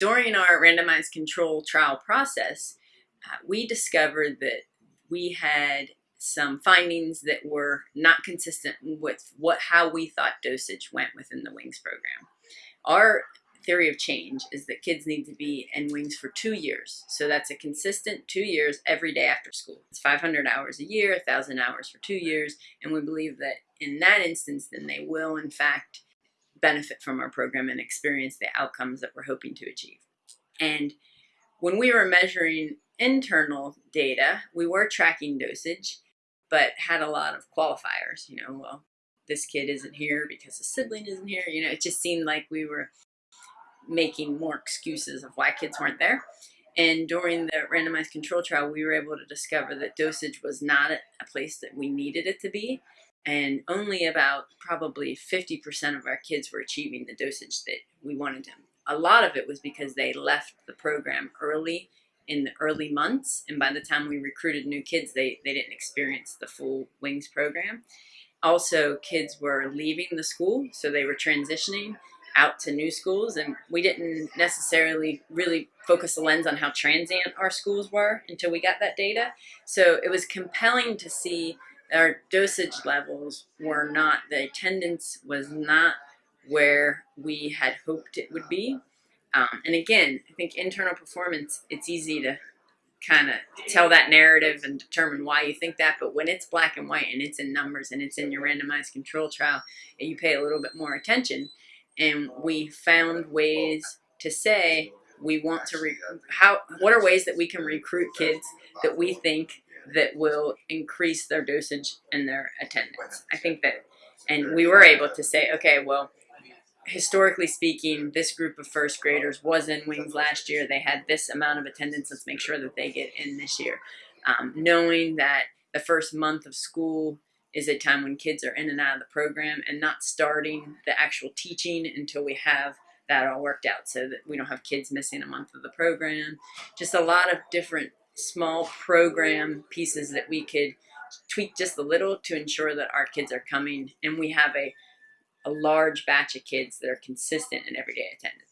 During our randomized control trial process, uh, we discovered that we had some findings that were not consistent with what how we thought dosage went within the WINGS program. Our theory of change is that kids need to be in WINGS for two years. So that's a consistent two years every day after school. It's 500 hours a year, 1,000 hours for two years, and we believe that in that instance, then they will in fact benefit from our program and experience the outcomes that we're hoping to achieve. And when we were measuring internal data, we were tracking dosage, but had a lot of qualifiers. You know, well, this kid isn't here because a sibling isn't here. You know, it just seemed like we were making more excuses of why kids weren't there. And during the randomized control trial, we were able to discover that dosage was not a place that we needed it to be. And only about probably 50% of our kids were achieving the dosage that we wanted them. A lot of it was because they left the program early in the early months. And by the time we recruited new kids, they, they didn't experience the full WINGS program. Also, kids were leaving the school, so they were transitioning out to new schools and we didn't necessarily really focus the lens on how transient our schools were until we got that data. So it was compelling to see our dosage levels were not, the attendance was not where we had hoped it would be. Um, and again, I think internal performance, it's easy to kind of tell that narrative and determine why you think that. But when it's black and white and it's in numbers and it's in your randomized control trial and you pay a little bit more attention, and we found ways to say we want to how what are ways that we can recruit kids that we think that will increase their dosage and their attendance. I think that and we were able to say okay, well, historically speaking, this group of first graders was in WINGS last year. They had this amount of attendance. Let's make sure that they get in this year. Um, knowing that the first month of school is a time when kids are in and out of the program and not starting the actual teaching until we have that all worked out so that we don't have kids missing a month of the program. Just a lot of different small program pieces that we could tweak just a little to ensure that our kids are coming and we have a, a large batch of kids that are consistent in everyday attendance.